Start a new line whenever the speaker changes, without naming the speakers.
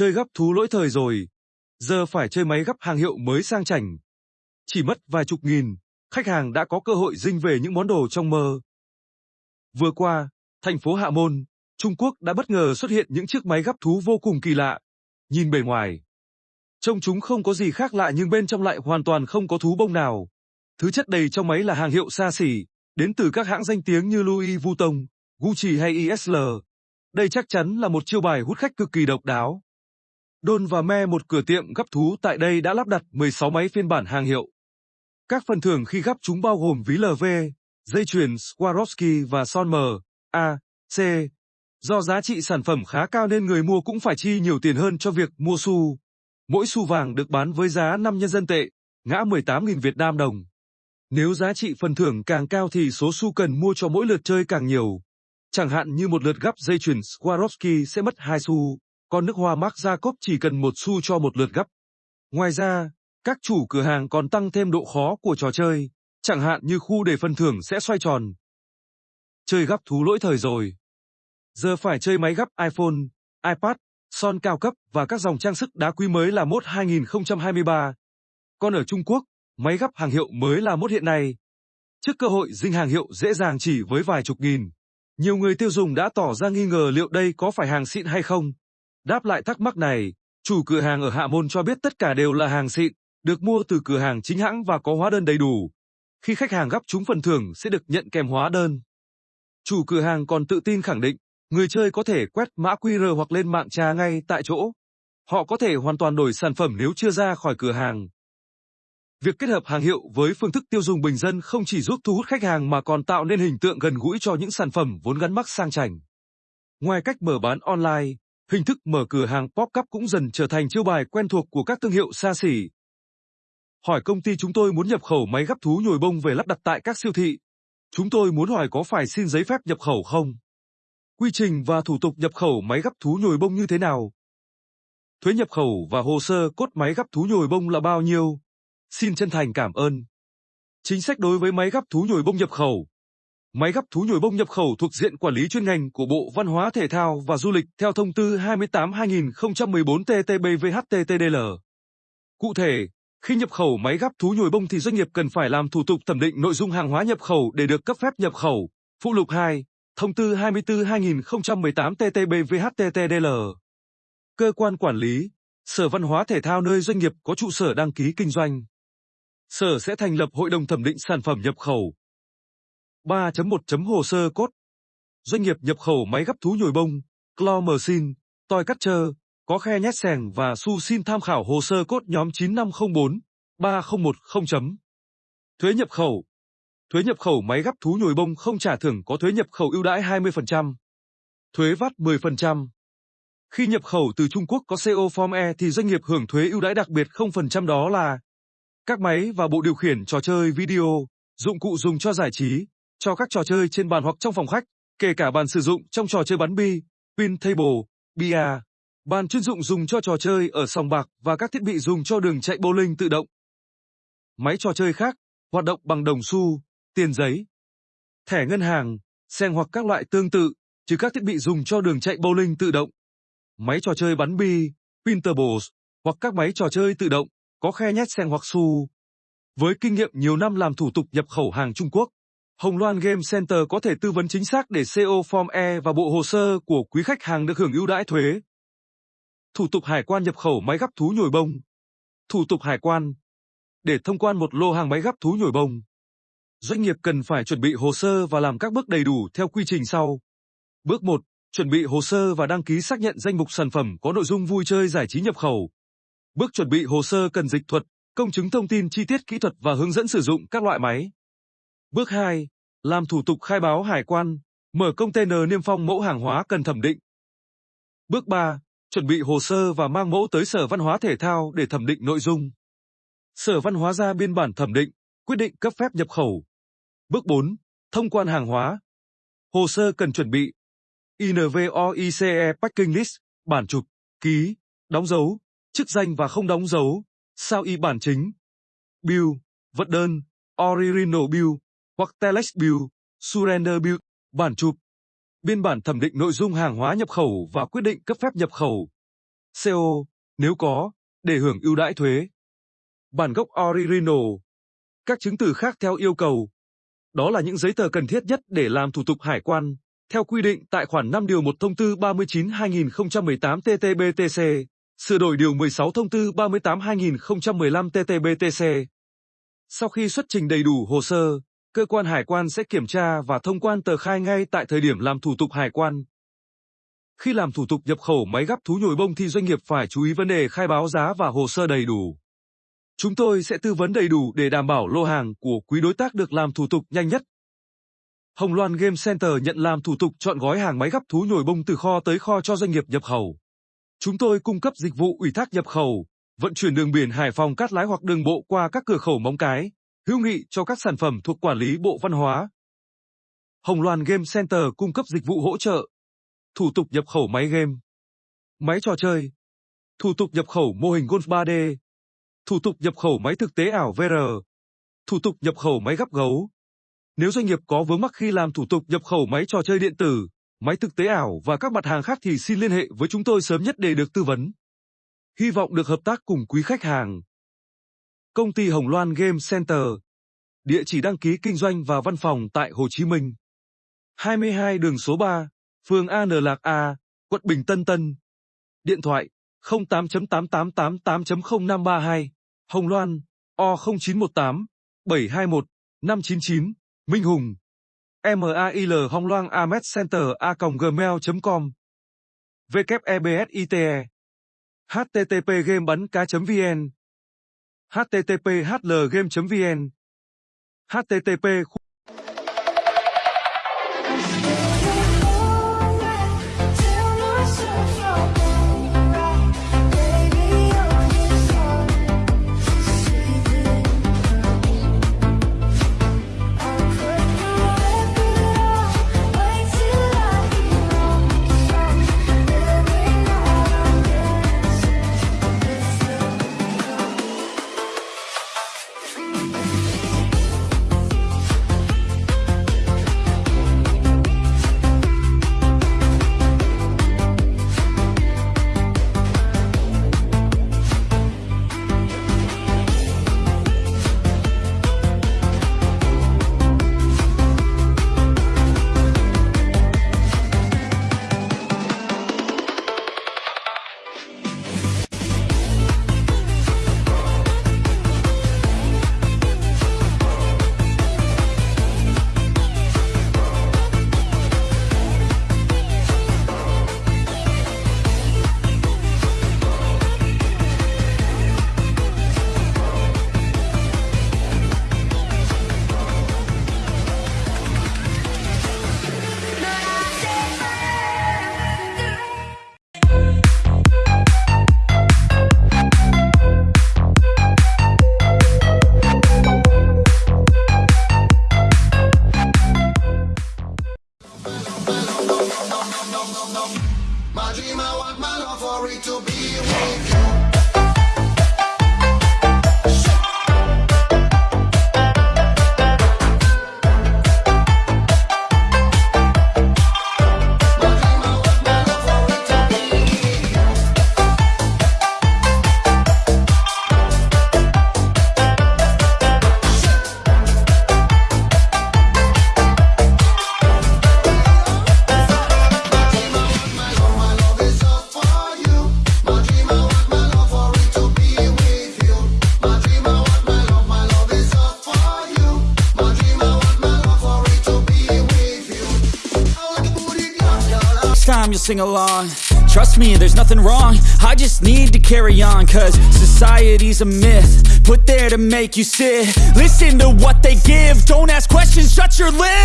Chơi gấp thú lỗi thời rồi. Giờ phải chơi máy gấp hàng hiệu mới sang chảnh. Chỉ mất vài chục nghìn, khách hàng đã có cơ hội dinh về những món đồ trong mơ. Vừa qua, thành phố Hạ Môn, Trung Quốc đã bất ngờ xuất hiện những chiếc máy gấp thú vô cùng kỳ lạ. Nhìn bề ngoài, trông chúng không có gì khác lạ nhưng bên trong lại hoàn toàn không có thú bông nào. Thứ chất đầy trong máy là hàng hiệu xa xỉ, đến từ các hãng danh tiếng như Louis Vuitton, Gucci hay ISL. Đây chắc chắn là một chiêu bài hút khách cực kỳ độc đáo. Don và Me một cửa tiệm gấp thú tại đây đã lắp đặt 16 máy phiên bản hàng hiệu. Các phần thưởng khi gấp chúng bao gồm ví LV, dây chuyền Swarovski và son M, A, C. Do giá trị sản phẩm khá cao nên người mua cũng phải chi nhiều tiền hơn cho việc mua xu. Mỗi xu vàng được bán với giá 5 nhân dân tệ, ngã 18.000 Việt Nam đồng. Nếu giá trị phần thưởng càng cao thì số xu cần mua cho mỗi lượt chơi càng nhiều. Chẳng hạn như một lượt gấp dây chuyền Swarovski sẽ mất 2 xu, còn nước hoa Marc Jacob chỉ cần một xu cho một lượt gấp. Ngoài ra, các chủ cửa hàng còn tăng thêm độ khó của trò chơi, chẳng hạn như khu để phần thưởng sẽ xoay tròn. Chơi gấp thú lỗi thời rồi. Giờ phải chơi máy gấp iPhone, iPad, son cao cấp và các dòng trang sức đá quý mới là mốt 2023. Còn ở Trung Quốc, máy gấp hàng hiệu mới là mốt hiện nay. Trước cơ hội dinh hàng hiệu dễ dàng chỉ với vài chục nghìn, nhiều người tiêu dùng đã tỏ ra nghi ngờ liệu đây có phải hàng xịn hay không. Đáp lại thắc mắc này, chủ cửa hàng ở Hạ Môn cho biết tất cả đều là hàng xịn, được mua từ cửa hàng chính hãng và có hóa đơn đầy đủ. Khi khách hàng gấp chúng phần thưởng sẽ được nhận kèm hóa đơn. Chủ cửa hàng còn tự tin khẳng định, người chơi có thể quét mã QR hoặc lên mạng trà ngay tại chỗ. Họ có thể hoàn toàn đổi sản phẩm nếu chưa ra khỏi cửa hàng. Việc kết hợp hàng hiệu với phương thức tiêu dùng bình dân không chỉ giúp thu hút khách hàng mà còn tạo nên hình tượng gần gũi cho những sản phẩm vốn gắn mắc sang chảnh. Ngoài cách mở bán online, hình thức mở cửa hàng pop-up cũng dần trở thành chiêu bài quen thuộc của các thương hiệu xa xỉ. Hỏi công ty chúng tôi muốn nhập khẩu máy gấp thú nhồi bông về lắp đặt tại các siêu thị. Chúng tôi muốn hỏi có phải xin giấy phép nhập khẩu không? Quy trình và thủ tục nhập khẩu máy gấp thú nhồi bông như thế nào? Thuế nhập khẩu và hồ sơ cốt máy gấp thú nhồi bông là bao nhiêu? Xin chân thành cảm ơn. Chính sách đối với máy gấp thú nhồi bông nhập khẩu. Máy gấp thú nhồi bông nhập khẩu thuộc diện quản lý chuyên ngành của Bộ Văn hóa Thể thao và Du lịch theo thông tư 28-2014 TT-BVHTTDL. Cụ thể, khi nhập khẩu máy gấp thú nhồi bông thì doanh nghiệp cần phải làm thủ tục thẩm định nội dung hàng hóa nhập khẩu để được cấp phép nhập khẩu. Phụ lục 2, thông tư 24-2018 TT-BVHTTDL. Cơ quan quản lý, Sở Văn hóa Thể thao nơi doanh nghiệp có trụ sở đăng ký kinh doanh. Sở sẽ thành lập hội đồng thẩm định sản phẩm nhập khẩu. 3.1. Hồ sơ cốt Doanh nghiệp nhập khẩu máy gấp thú nhồi bông, claw machine, toy catcher, có khe nhét sèng và su xin tham khảo hồ sơ cốt nhóm 9504 3010 chấm. Thuế nhập khẩu Thuế nhập khẩu máy gấp thú nhồi bông không trả thưởng có thuế nhập khẩu ưu đãi 20%. Thuế vát 10%. Khi nhập khẩu từ Trung Quốc có CO Form E thì doanh nghiệp hưởng thuế ưu đãi đặc biệt 0% đó là các máy và bộ điều khiển trò chơi video, dụng cụ dùng cho giải trí, cho các trò chơi trên bàn hoặc trong phòng khách, kể cả bàn sử dụng trong trò chơi bắn bi, pin table, bia, bàn chuyên dụng dùng cho trò chơi ở sòng bạc và các thiết bị dùng cho đường chạy bowling tự động. Máy trò chơi khác, hoạt động bằng đồng xu, tiền giấy, thẻ ngân hàng, sen hoặc các loại tương tự, trừ các thiết bị dùng cho đường chạy bowling tự động máy trò chơi bắn bi, Pinterballs, hoặc các máy trò chơi tự động, có khe nhét sen hoặc xu. Với kinh nghiệm nhiều năm làm thủ tục nhập khẩu hàng Trung Quốc, Hồng Loan Game Center có thể tư vấn chính xác để CO Form E và bộ hồ sơ của quý khách hàng được hưởng ưu đãi thuế. Thủ tục hải quan nhập khẩu máy gấp thú nhồi bông. Thủ tục hải quan. Để thông quan một lô hàng máy gấp thú nhồi bông, doanh nghiệp cần phải chuẩn bị hồ sơ và làm các bước đầy đủ theo quy trình sau. Bước 1 chuẩn bị hồ sơ và đăng ký xác nhận danh mục sản phẩm có nội dung vui chơi giải trí nhập khẩu. Bước chuẩn bị hồ sơ cần dịch thuật, công chứng thông tin chi tiết kỹ thuật và hướng dẫn sử dụng các loại máy. Bước 2. Làm thủ tục khai báo hải quan, mở container niêm phong mẫu hàng hóa cần thẩm định. Bước 3. Chuẩn bị hồ sơ và mang mẫu tới Sở Văn hóa Thể thao để thẩm định nội dung. Sở Văn hóa ra biên bản thẩm định, quyết định cấp phép nhập khẩu. Bước 4. Thông quan hàng hóa. Hồ sơ cần chuẩn bị INVOICE Packing List, bản chụp, ký, đóng dấu, chức danh và không đóng dấu, sao y bản chính. Bill, vật đơn, Original Bill, hoặc Telex Bill, Surrender Bill, bản chụp. Biên bản thẩm định nội dung hàng hóa nhập khẩu và quyết định cấp phép nhập khẩu. CO, nếu có, để hưởng ưu đãi thuế. Bản gốc original. Các chứng từ khác theo yêu cầu. Đó là những giấy tờ cần thiết nhất để làm thủ tục hải quan, theo quy định tại khoản 5 điều 1 thông tư 39-2018 TT-BTC, sửa đổi điều 16 thông tư 38-2015 TT-BTC. Sau khi xuất trình đầy đủ hồ sơ, cơ quan hải quan sẽ kiểm tra và thông quan tờ khai ngay tại thời điểm làm thủ tục hải quan. Khi làm thủ tục nhập khẩu máy gắp thú nhồi bông thì doanh nghiệp phải chú ý vấn đề khai báo giá và hồ sơ đầy đủ. Chúng tôi sẽ tư vấn đầy đủ để đảm bảo lô hàng của quý đối tác được làm thủ tục nhanh nhất. Hồng Loan Game Center nhận làm thủ tục chọn gói hàng máy gắp thú nhồi bông từ kho tới kho cho doanh nghiệp nhập khẩu. Chúng tôi cung cấp dịch vụ ủy thác nhập khẩu, vận chuyển đường biển Hải Phòng Cát Lái hoặc đường bộ qua các cửa khẩu Móng Cái, hữu nghị cho các sản phẩm thuộc quản lý Bộ Văn hóa. Hồng Loan Game Center cung cấp dịch vụ hỗ trợ, thủ tục nhập khẩu máy game, máy trò chơi, thủ tục nhập khẩu mô hình golf 3D, thủ tục nhập khẩu máy thực tế ảo VR, thủ tục nhập khẩu máy gắp gấu. Nếu doanh nghiệp có vướng mắc khi làm thủ tục nhập khẩu máy trò chơi điện tử, máy thực tế ảo và các mặt hàng khác thì xin liên hệ với chúng tôi sớm nhất để được tư vấn. Hy vọng được hợp tác cùng quý khách hàng. Công ty Hồng Loan Game Center. Địa chỉ đăng ký kinh doanh và văn phòng tại Hồ Chí Minh. 22 đường số 3, phường An Lạc A, quận Bình Tân Tân. Điện thoại 08.8888.0532, Hồng Loan, O0918, 721, 599, Minh Hùng. MAIL Hồng Loan Amet Center a gmail.com WEBSITE http game bắn cá.vn http hlgame.vn http
I want my love for it to be with
time you'll sing along. Trust me, there's nothing wrong. I just need to carry on Cause society's a myth Put there to make you sit. Listen to what they give. Don't ask questions, shut your lip